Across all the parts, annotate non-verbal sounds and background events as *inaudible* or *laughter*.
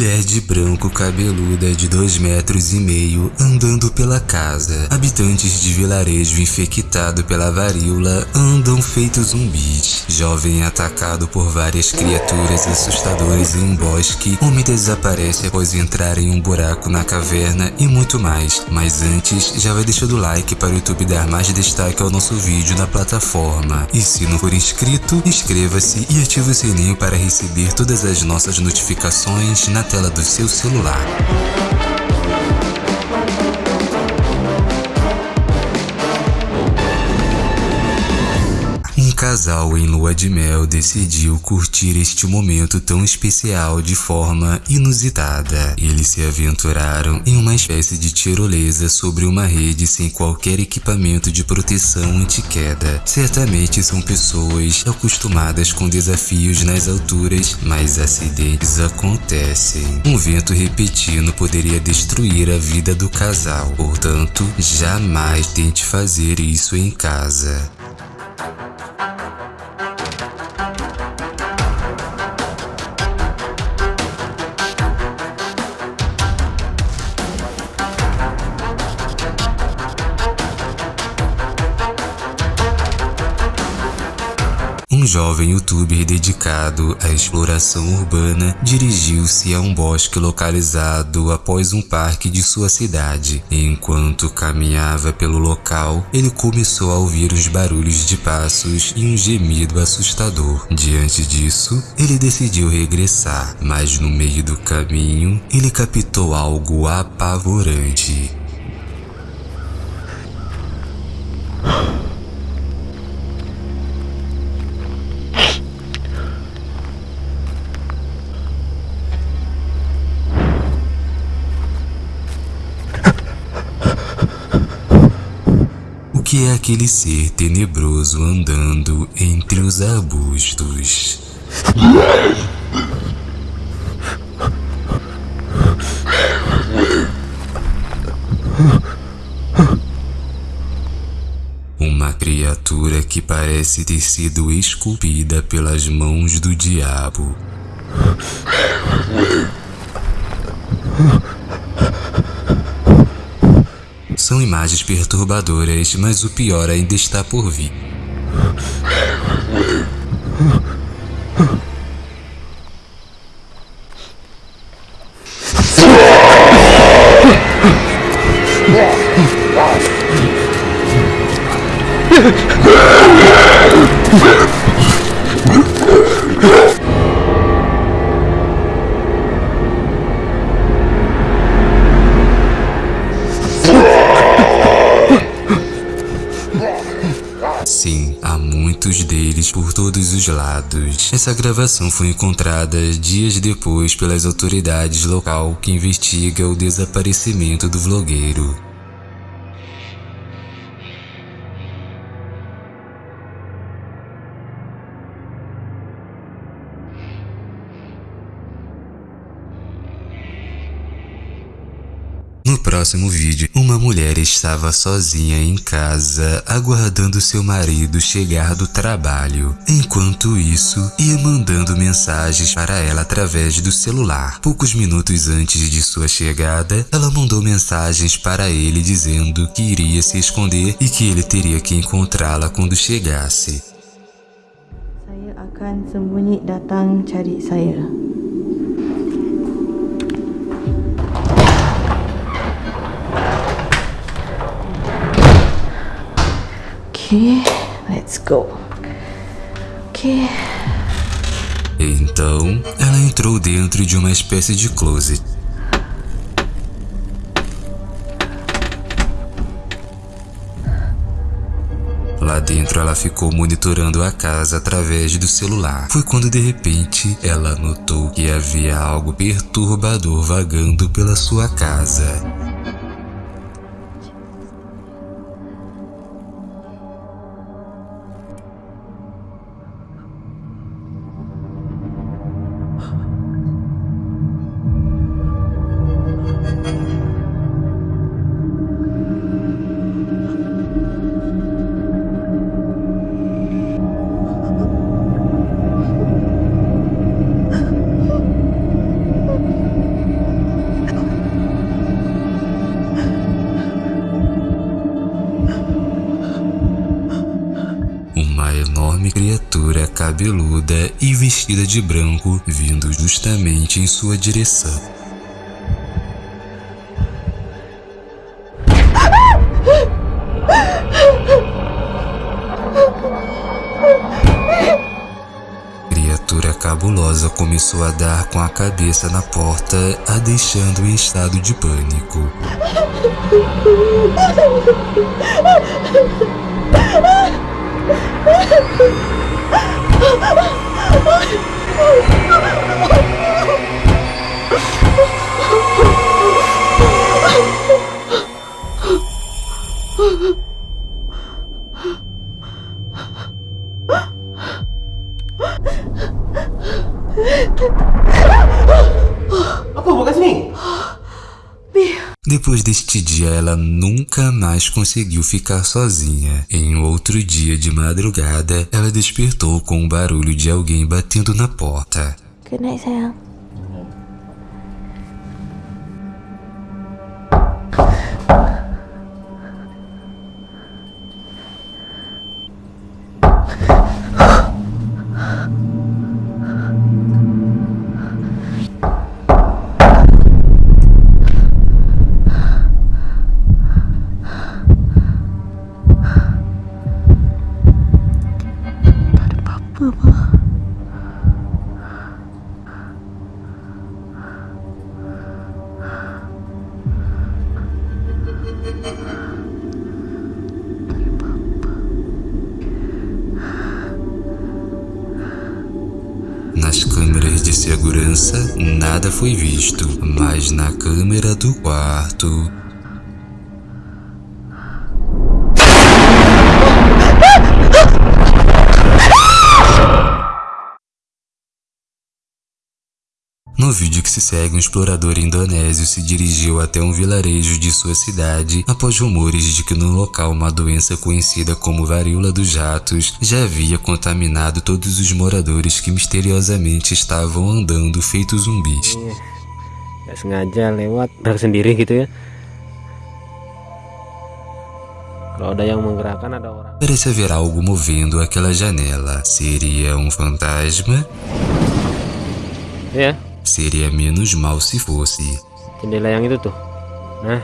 Mulher de branco cabeluda de dois metros e meio andando pela casa. Habitantes de vilarejo infectado pela varíola andam feitos zumbis. Jovem atacado por várias criaturas assustadoras em um bosque. Homem desaparece após entrar em um buraco na caverna e muito mais. Mas antes, já vai deixando o like para o YouTube dar mais destaque ao nosso vídeo na plataforma. E se não for inscrito, inscreva-se e ative o sininho para receber todas as nossas notificações na tela do seu celular. Casal em lua de mel decidiu curtir este momento tão especial de forma inusitada. Eles se aventuraram em uma espécie de tirolesa sobre uma rede sem qualquer equipamento de proteção anti-queda. Certamente são pessoas acostumadas com desafios nas alturas, mas acidentes acontecem. Um vento repentino poderia destruir a vida do casal, portanto, jamais tente fazer isso em casa. Música Um jovem youtuber dedicado à exploração urbana dirigiu-se a um bosque localizado após um parque de sua cidade. Enquanto caminhava pelo local, ele começou a ouvir os barulhos de passos e um gemido assustador. Diante disso, ele decidiu regressar, mas no meio do caminho, ele captou algo apavorante. Que é aquele ser tenebroso andando entre os arbustos. Uma criatura que parece ter sido esculpida pelas mãos do diabo. São imagens perturbadoras, mas o pior ainda está por vir. Sim, por todos os lados. Essa gravação foi encontrada dias depois pelas autoridades local que investiga o desaparecimento do vlogueiro. Próximo vídeo, uma mulher estava sozinha em casa, aguardando seu marido chegar do trabalho. Enquanto isso, ia mandando mensagens para ela através do celular. Poucos minutos antes de sua chegada, ela mandou mensagens para ele dizendo que iria se esconder e que ele teria que encontrá-la quando chegasse. Saya akan sembunyi datang cari saya. Okay, let's go. Então, ela entrou dentro de uma espécie de closet. Lá dentro ela ficou monitorando a casa através do celular. Foi quando de repente ela notou que havia algo perturbador vagando pela sua casa. Cabeluda e vestida de branco, vindo justamente em sua direção. criatura cabulosa começou a dar com a cabeça na porta, a deixando em estado de pânico. *laughs* Depois deste dia, ela nunca mais conseguiu ficar sozinha. Em outro dia de madrugada, ela despertou com o barulho de alguém batendo na porta. Good night sayang. De segurança, nada foi visto, mas na câmera do quarto. No vídeo que se segue, um explorador indonésio se dirigiu até um vilarejo de sua cidade após rumores de que no local uma doença conhecida como varíola dos ratos já havia contaminado todos os moradores que misteriosamente estavam andando feitos zumbis. Gak sengaja lewat sendiri gitu ya. Parece haver algo movendo aquela janela. Seria um fantasma? Ya, Seria menos mal se fosse. jendela yang itu tuh. Nah.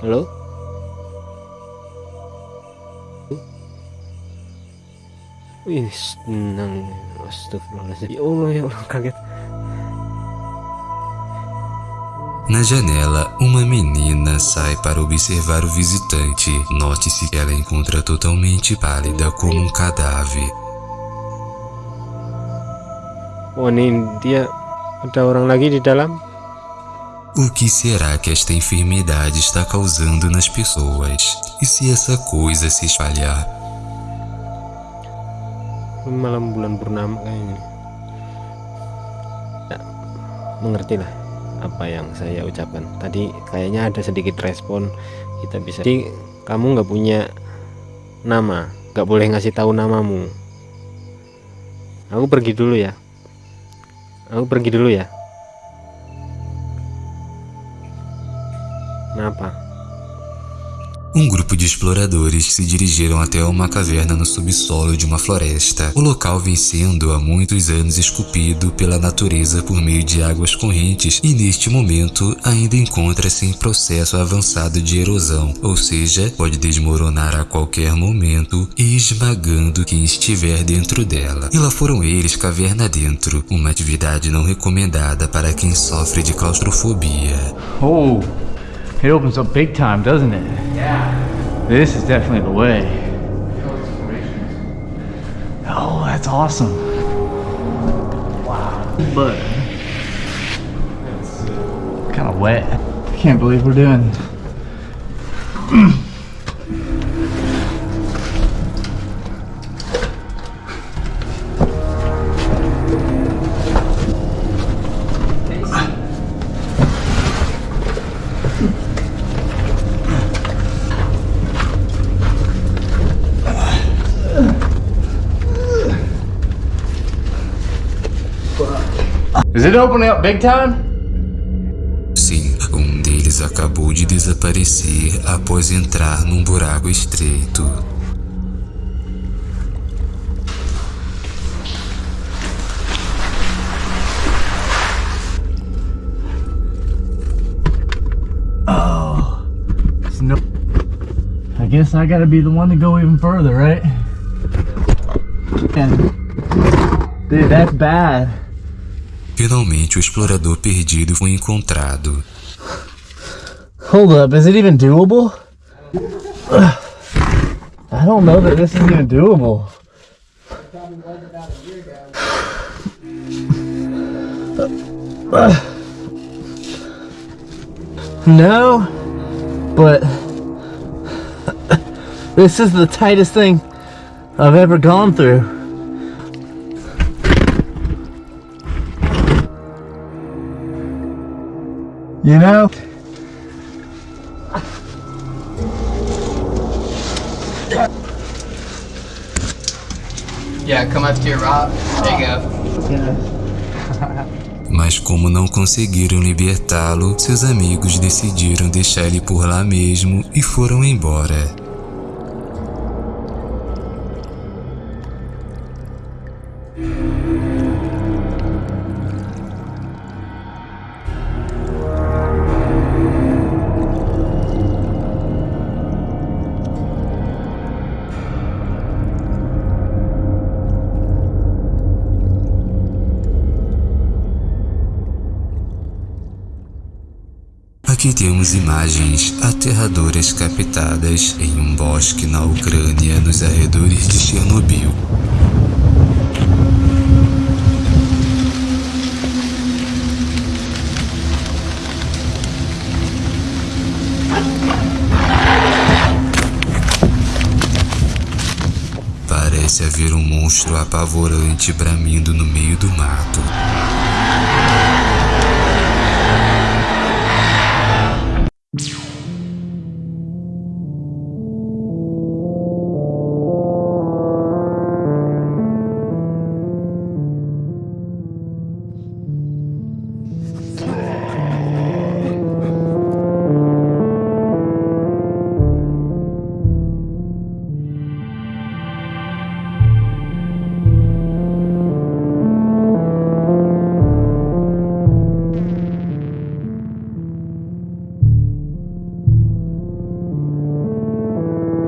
Halo? Wih, tenang. Astagfirullahaladzim. Ya Allah, ya Allah, kaget. Na janela, uma menina sai para observar o visitante. Note-se que ela encontra totalmente pálida como um cadáver. Oh, ini dia ada orang lagi di dalam. O que será que esta enfermidade está causando nas pessoas? E se essa coisa se espalhar? malam bulan purnama kayaknya ya, mengerti lah apa yang saya ucapkan tadi kayaknya ada sedikit respon kita bisa jadi kamu nggak punya nama nggak boleh ngasih tahu namamu aku pergi dulu ya aku pergi dulu ya Um grupo de exploradores se dirigiram até uma caverna no subsolo de uma floresta. O local vem sendo há muitos anos esculpido pela natureza por meio de águas correntes e neste momento ainda encontra-se em processo avançado de erosão, ou seja, pode desmoronar a qualquer momento, esmagando quem estiver dentro dela. E lá foram eles caverna dentro, uma atividade não recomendada para quem sofre de claustrofobia. Oh, it opens up big time, doesn't it? Yeah. This is definitely the way. Oh, that's awesome. Wow. But kind of wet. I can't believe we're doing. *clears throat* Is it opening up big time? Sim, um deles acabou de desaparecer após entrar num buraco estreito. Oh, no. I guess I gotta be the one to go even further, right? And, dude, that's bad. Finalmente, o explorador perdido foi encontrado. Hold up, is it even doable? I don't know that this is even doable. No, but this is the tightest thing I've ever gone through. You know? Yeah, come up to your rock. There you go. *laughs* Mas como não conseguiram libertá-lo, seus amigos decidiram deixar ele por lá mesmo e foram embora. Aqui temos imagens aterradoras captadas em um bosque na Ucrânia nos arredores de Chernobyl. Parece haver um monstro apavorante bramindo no meio do